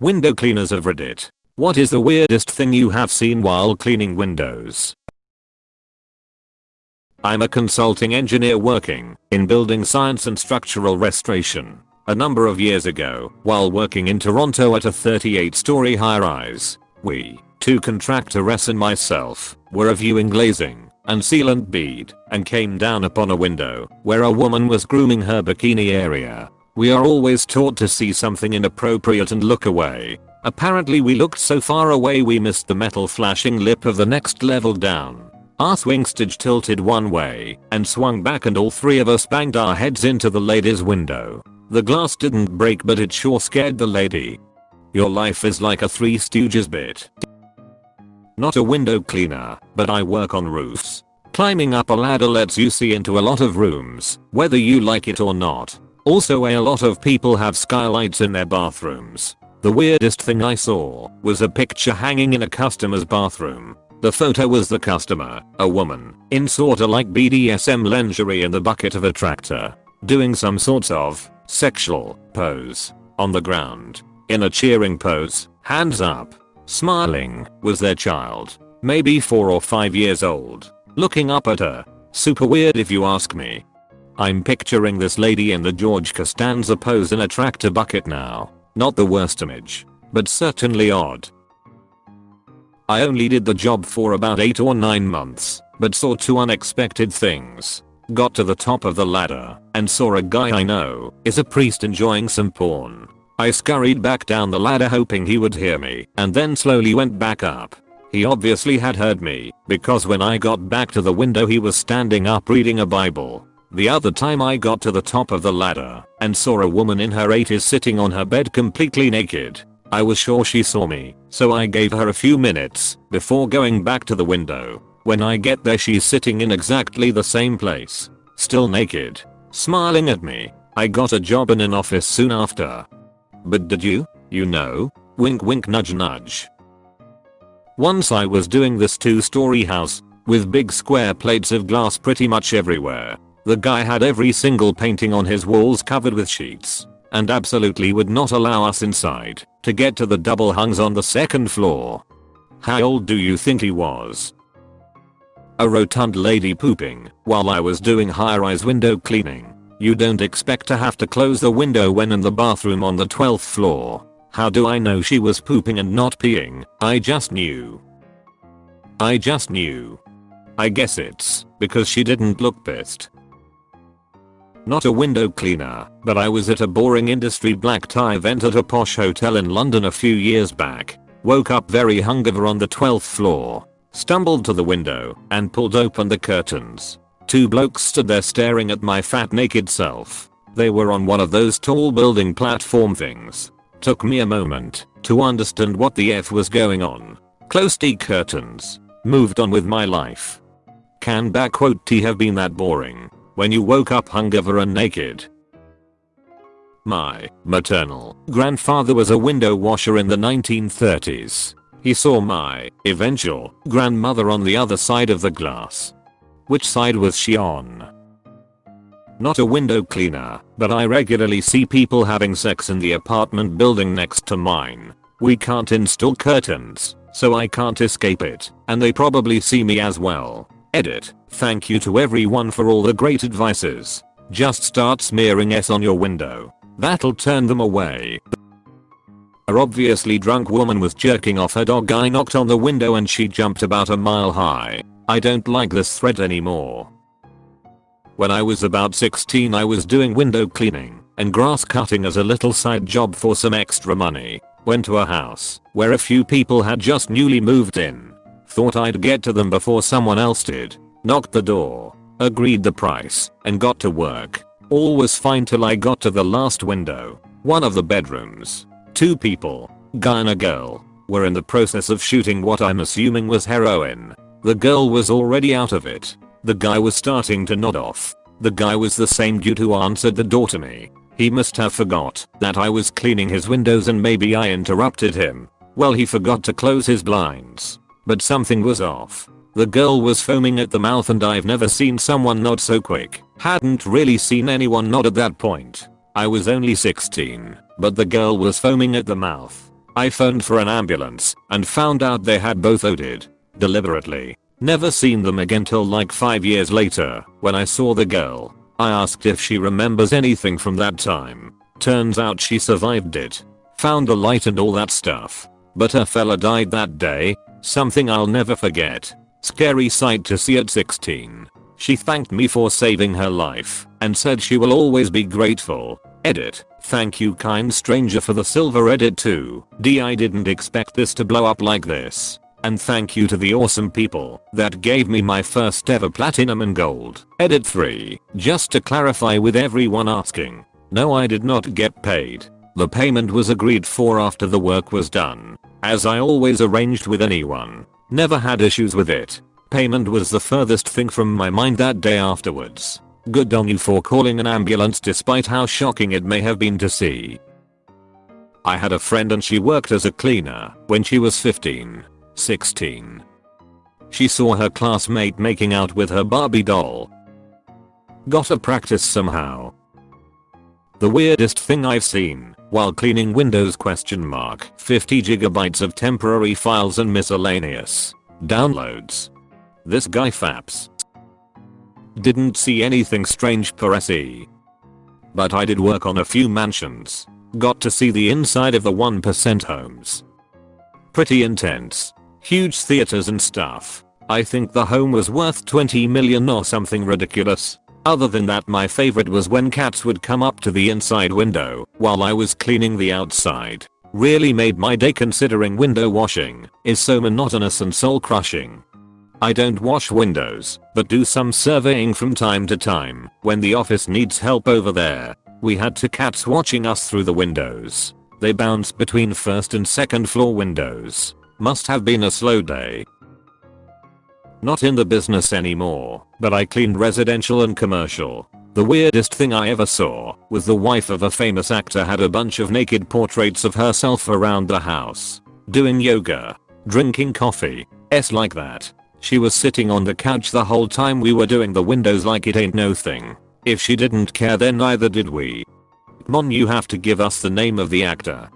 Window cleaners of Reddit. What is the weirdest thing you have seen while cleaning windows? I'm a consulting engineer working in building science and structural restoration. A number of years ago, while working in Toronto at a 38 story high rise, we, two contractor S and myself, were reviewing glazing and sealant bead and came down upon a window where a woman was grooming her bikini area. We are always taught to see something inappropriate and look away. Apparently we looked so far away we missed the metal flashing lip of the next level down. Our swing stage tilted one way and swung back and all three of us banged our heads into the lady's window. The glass didn't break but it sure scared the lady. Your life is like a Three Stooges bit. Not a window cleaner, but I work on roofs. Climbing up a ladder lets you see into a lot of rooms, whether you like it or not. Also a lot of people have skylights in their bathrooms. The weirdest thing I saw was a picture hanging in a customer's bathroom the photo was the customer, a woman, in sorta like BDSM lingerie in the bucket of a tractor, doing some sorts of sexual pose on the ground. In a cheering pose, hands up, smiling, was their child, maybe 4 or 5 years old, looking up at her. Super weird if you ask me. I'm picturing this lady in the George Costanza pose in a tractor bucket now. Not the worst image, but certainly odd. I only did the job for about 8 or 9 months, but saw two unexpected things. Got to the top of the ladder and saw a guy I know is a priest enjoying some porn. I scurried back down the ladder hoping he would hear me and then slowly went back up. He obviously had heard me because when I got back to the window he was standing up reading a bible. The other time I got to the top of the ladder and saw a woman in her 80s sitting on her bed completely naked I was sure she saw me, so I gave her a few minutes before going back to the window. When I get there she's sitting in exactly the same place, still naked, smiling at me. I got a job in an office soon after. But did you? You know? Wink wink nudge nudge. Once I was doing this two story house with big square plates of glass pretty much everywhere. The guy had every single painting on his walls covered with sheets and absolutely would not allow us inside to get to the double hungs on the second floor. How old do you think he was? A rotund lady pooping while I was doing high-rise window cleaning. You don't expect to have to close the window when in the bathroom on the 12th floor. How do I know she was pooping and not peeing? I just knew. I just knew. I guess it's because she didn't look pissed. Not a window cleaner, but I was at a boring industry black tie event at a posh hotel in London a few years back. Woke up very hungover on the 12th floor. Stumbled to the window and pulled open the curtains. Two blokes stood there staring at my fat naked self. They were on one of those tall building platform things. Took me a moment to understand what the F was going on. Closed the curtains. Moved on with my life. Can back quote T have been that boring? When you woke up hungover and naked. My maternal grandfather was a window washer in the 1930s. He saw my eventual grandmother on the other side of the glass. Which side was she on? Not a window cleaner, but I regularly see people having sex in the apartment building next to mine. We can't install curtains, so I can't escape it, and they probably see me as well. Edit. Thank you to everyone for all the great advices. Just start smearing S on your window. That'll turn them away. A obviously drunk woman was jerking off her dog I knocked on the window and she jumped about a mile high. I don't like this thread anymore. When I was about 16 I was doing window cleaning and grass cutting as a little side job for some extra money. Went to a house where a few people had just newly moved in. Thought I'd get to them before someone else did. Knocked the door. Agreed the price. And got to work. All was fine till I got to the last window. One of the bedrooms. Two people, guy and a girl, were in the process of shooting what I'm assuming was heroin. The girl was already out of it. The guy was starting to nod off. The guy was the same dude who answered the door to me. He must have forgot that I was cleaning his windows and maybe I interrupted him. Well he forgot to close his blinds. But something was off. The girl was foaming at the mouth and I've never seen someone nod so quick. Hadn't really seen anyone nod at that point. I was only 16, but the girl was foaming at the mouth. I phoned for an ambulance and found out they had both OD'd. Deliberately. Never seen them again till like 5 years later when I saw the girl. I asked if she remembers anything from that time. Turns out she survived it. Found the light and all that stuff. But her fella died that day. Something I'll never forget. Scary sight to see at 16. She thanked me for saving her life and said she will always be grateful. Edit. Thank you kind stranger for the silver edit too. D I didn't expect this to blow up like this. And thank you to the awesome people that gave me my first ever platinum and gold. Edit 3. Just to clarify with everyone asking. No I did not get paid. The payment was agreed for after the work was done. As I always arranged with anyone. Never had issues with it. Payment was the furthest thing from my mind that day afterwards. Good on you for calling an ambulance despite how shocking it may have been to see. I had a friend and she worked as a cleaner when she was 15, 16. She saw her classmate making out with her Barbie doll. Got a practice somehow. The weirdest thing I've seen while cleaning Windows question mark 50 gigabytes of temporary files and miscellaneous downloads. This guy faps. Didn't see anything strange per SE. But I did work on a few mansions. Got to see the inside of the 1% homes. Pretty intense. Huge theaters and stuff. I think the home was worth 20 million or something ridiculous. Other than that my favorite was when cats would come up to the inside window while I was cleaning the outside. Really made my day considering window washing is so monotonous and soul crushing. I don't wash windows, but do some surveying from time to time when the office needs help over there. We had two cats watching us through the windows. They bounce between first and second floor windows. Must have been a slow day. Not in the business anymore, but I cleaned residential and commercial. The weirdest thing I ever saw was the wife of a famous actor had a bunch of naked portraits of herself around the house. Doing yoga. Drinking coffee. S like that. She was sitting on the couch the whole time we were doing the windows like it ain't no thing. If she didn't care then neither did we. Mon you have to give us the name of the actor.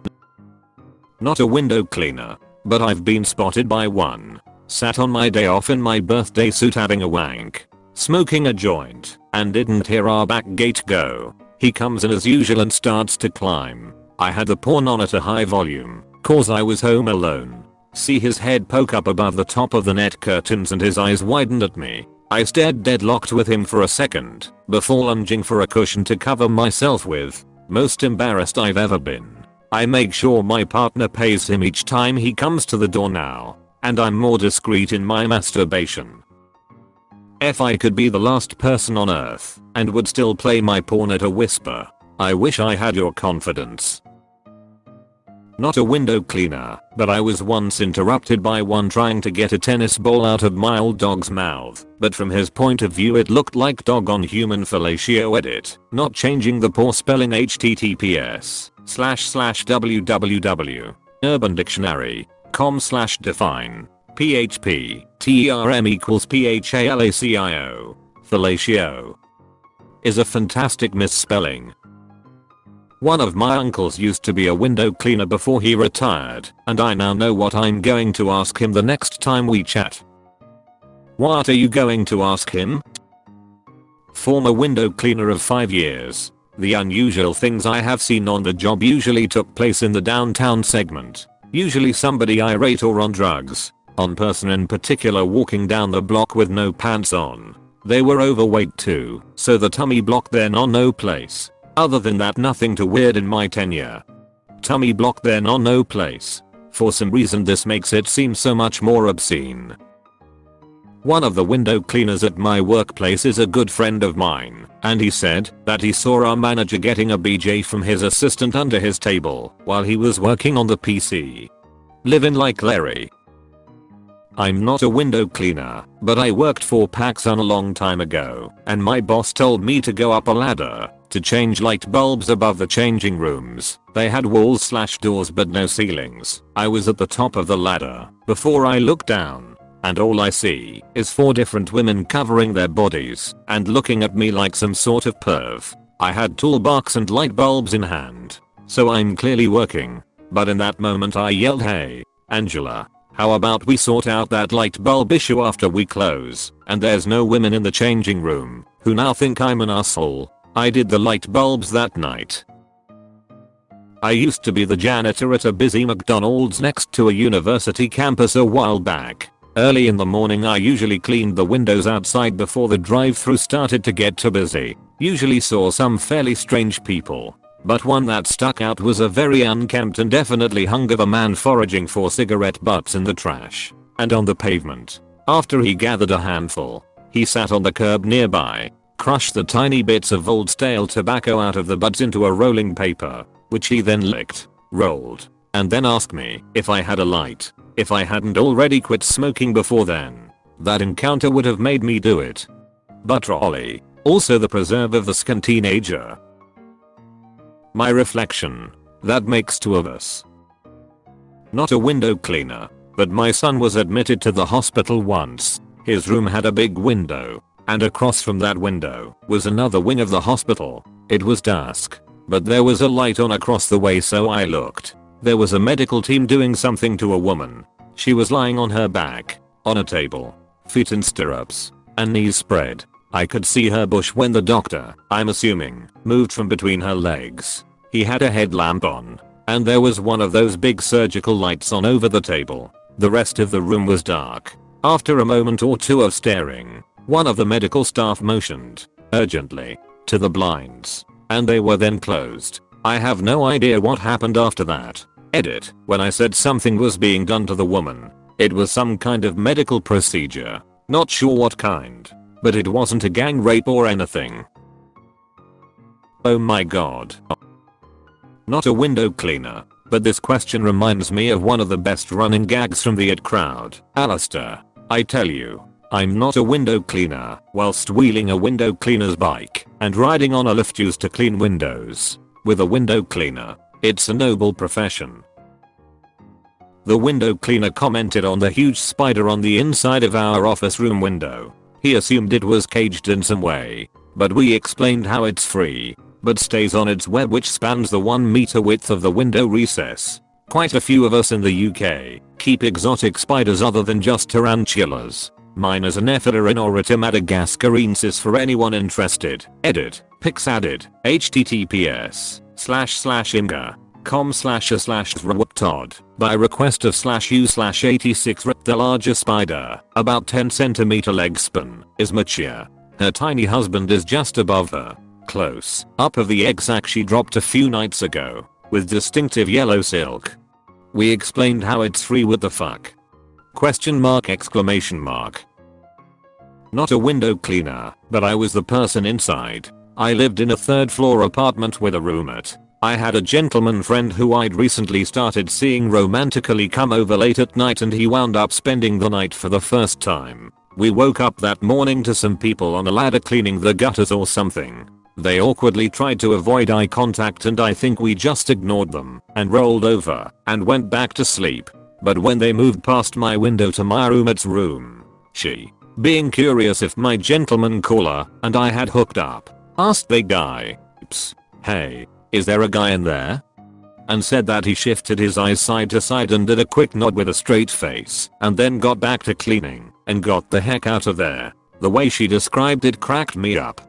Not a window cleaner. But I've been spotted by one. Sat on my day off in my birthday suit having a wank. Smoking a joint. And didn't hear our back gate go. He comes in as usual and starts to climb. I had the porn on at a high volume. Cause I was home alone. See his head poke up above the top of the net curtains and his eyes widened at me. I stared deadlocked with him for a second, before lunging for a cushion to cover myself with. Most embarrassed I've ever been. I make sure my partner pays him each time he comes to the door now. And I'm more discreet in my masturbation. If I could be the last person on earth and would still play my porn at a whisper, I wish I had your confidence. Not a window cleaner, but I was once interrupted by one trying to get a tennis ball out of my old dog's mouth, but from his point of view it looked like dog on human fellatio edit, not changing the poor spelling https slash slash www urban dictionary com slash define php term equals phalacio fellatio is a fantastic misspelling one of my uncles used to be a window cleaner before he retired, and I now know what I'm going to ask him the next time we chat. What are you going to ask him? Former window cleaner of 5 years. The unusual things I have seen on the job usually took place in the downtown segment. Usually somebody irate or on drugs. On person in particular walking down the block with no pants on. They were overweight too, so the tummy blocked their no place. Other than that nothing too weird in my tenure. Tummy block then on no place. For some reason this makes it seem so much more obscene. One of the window cleaners at my workplace is a good friend of mine, and he said that he saw our manager getting a BJ from his assistant under his table while he was working on the PC. Living like Larry. I'm not a window cleaner, but I worked for Paxson a long time ago, and my boss told me to go up a ladder to change light bulbs above the changing rooms. They had walls slash doors but no ceilings. I was at the top of the ladder before I looked down and all I see is four different women covering their bodies and looking at me like some sort of perv. I had toolbox and light bulbs in hand. So I'm clearly working. But in that moment I yelled hey, Angela, how about we sort out that light bulb issue after we close, and there's no women in the changing room, who now think I'm an asshole. I did the light bulbs that night. I used to be the janitor at a busy McDonald's next to a university campus a while back. Early in the morning I usually cleaned the windows outside before the drive through started to get too busy. Usually saw some fairly strange people. But one that stuck out was a very unkempt and definitely hungover man foraging for cigarette butts in the trash and on the pavement. After he gathered a handful, he sat on the curb nearby, crushed the tiny bits of old stale tobacco out of the butts into a rolling paper, which he then licked, rolled, and then asked me if I had a light, if I hadn't already quit smoking before then. That encounter would have made me do it. But Rolly, also the preserve of the skin teenager, my reflection. That makes two of us. Not a window cleaner, but my son was admitted to the hospital once. His room had a big window, and across from that window was another wing of the hospital. It was dusk, but there was a light on across the way so I looked. There was a medical team doing something to a woman. She was lying on her back, on a table, feet in stirrups, and knees spread. I could see her bush when the doctor, I'm assuming, moved from between her legs. He had a headlamp on. And there was one of those big surgical lights on over the table. The rest of the room was dark. After a moment or two of staring, one of the medical staff motioned, urgently, to the blinds. And they were then closed. I have no idea what happened after that. Edit. When I said something was being done to the woman, it was some kind of medical procedure. Not sure what kind. But it wasn't a gang rape or anything. Oh my god. Not a window cleaner, but this question reminds me of one of the best running gags from the IT crowd. Alistair, I tell you, I'm not a window cleaner whilst wheeling a window cleaner's bike and riding on a lift used to clean windows. With a window cleaner, it's a noble profession. The window cleaner commented on the huge spider on the inside of our office room window. He assumed it was caged in some way, but we explained how it's free, but stays on its web which spans the 1 meter width of the window recess. Quite a few of us in the UK keep exotic spiders other than just tarantulas. Mine is an Nephila madagascariensis for anyone interested. Edit. Pics added. https slash slash imgur com slash a slash Todd by request of slash u slash 86 the larger spider, about 10 centimeter leg span, is mature. Her tiny husband is just above her. Close up of the egg sac she dropped a few nights ago, with distinctive yellow silk. We explained how it's free with the fuck. Question mark exclamation mark. Not a window cleaner, but I was the person inside. I lived in a third floor apartment with a roommate I had a gentleman friend who I'd recently started seeing romantically come over late at night and he wound up spending the night for the first time. We woke up that morning to some people on a ladder cleaning the gutters or something. They awkwardly tried to avoid eye contact and I think we just ignored them and rolled over and went back to sleep. But when they moved past my window to my roommate's room, she, being curious if my gentleman caller and I had hooked up, asked the guy, Oops, hey, is there a guy in there? And said that he shifted his eyes side to side and did a quick nod with a straight face and then got back to cleaning and got the heck out of there. The way she described it cracked me up.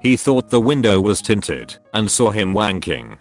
He thought the window was tinted and saw him wanking